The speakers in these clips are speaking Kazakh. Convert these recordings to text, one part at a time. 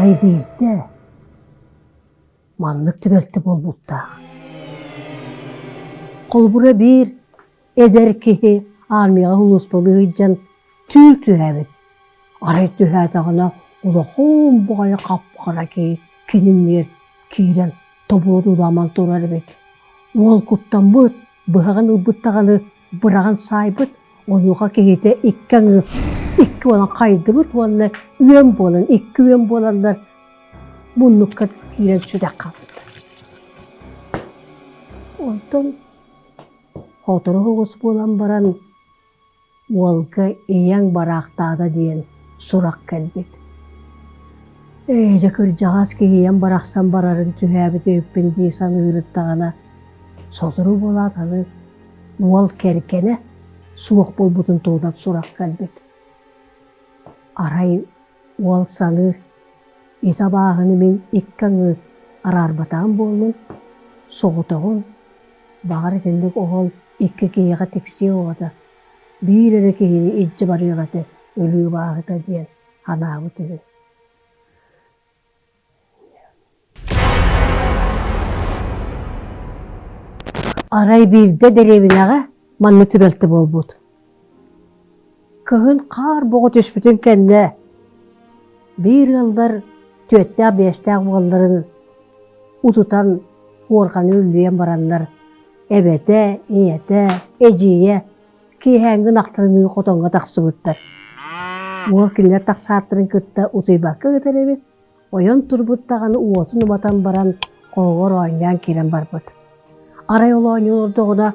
арай бирде маннык түбелті болбутта. Қолбура бир эдер кихи армияға хулус болыйджан түйл түһәбит. Арай түһәтағына улахон бугая капкара ки кининнер кирен тобуду ламан турар бит. Ол куттан быт, быһаган ыбыттаганы быраган сайбыт, онуға кегете иккен икки olan кайды быт, онна үйен болан, икки үйен боландар муннукка кирен сүдәк калды. Онтон хотору хугус болан баран уолга ияң барақтада диен сурак келбит. Эйже көр жағас ияң барақсан барарын түһәбит өппен дейсан ырыттағана созыру болатаны уол керкене суық болбутун туунан сурак келбит. Арай уол саны итабағыны мен иккаңы арарбатаан болмун соғутоғун бағар тендік оғыл икки киеға текси оғата биирере киһини итчи барыгаты өлүү баагыта диэн ханаабы түгү арай биирде деребинага манны түбелти болбут кыһын хаар бого түспүтүн кэнне биир ыллар түөттää биэстää буолларын утутан уорханы үллүйен бараннар. Эбете ийете эжие киһәңгин ахтырыны хотонга тахсыбыттар уол киллер тахсааттырын кытта утуйбакка ытеребит ойон турбуттаганы уотун батан баран коогор ойнян кирен барбыт. Арай олоонюлордогуна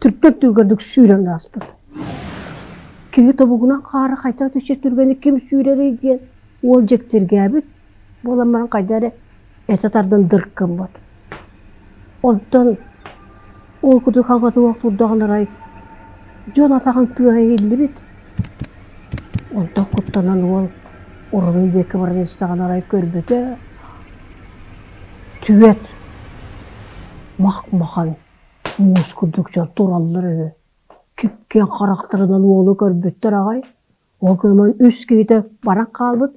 түрттөк түргөрдүк сүүрэн ааспыт киһи тобугунан хаара хайта түче түргени ким сүүрери диен ол жектиргээбит боламан кайдаре этатардан дырккын бат. Онтон ол куду хаңгаты уактурдагынарай жон атаган тыа бит онтон куттанан ол урунун деки баран истаганарай көрбөтө түбет макмахан мускулдук жон тураллары. Кипкен карактарынан уолу көрбөттөр агай. Ол көмөн үс кейте баран калбыт.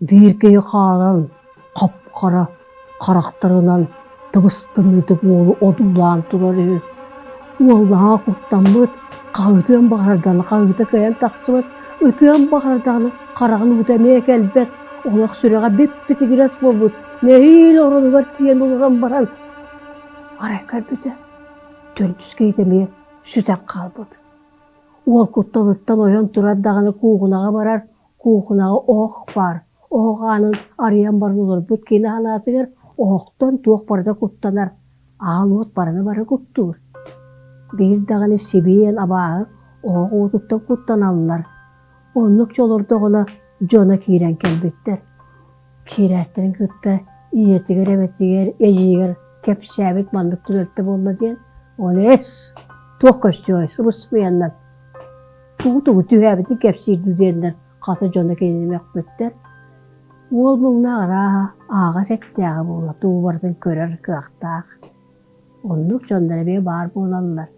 Бииркеи хаалан капкара карактарынан дыбыстыныдык уолу одулаан турар уоллаа куттанбыт кагытыан багардан кагыта каян таксыбыт ытыан багардан карагын утамия келбет олак сүрәгә беппити гирас болбут нехил оронугар тиен улуран баран. Арай көрбүтө төлтүс кейтемие сүтәк калбыт уол кутталыттан ойон турар даганы куугунага барар куугунага оох бар. Оохаанын арыян барын олорбут кини ханаатыгар оохтон туох барда куттанар аалуот бараны бары куттуур биир даганы сибиен абааы оох уутуттан куттаналлар оннук жолордогуна жона киирен келбиттер киирээттирин кытта ийетигер эбетигер эжигер кепсээбит мандык түлөлтө болла диен оны эс туох көстүөй сыбыспыяннан тугу тугу түһээбити кепсиирду диэннер хата жона киинемекбиттер уол муңнаагара аага сеттээга була туу бартын көрөр кыактаах оннук жондара бе баар буолаллар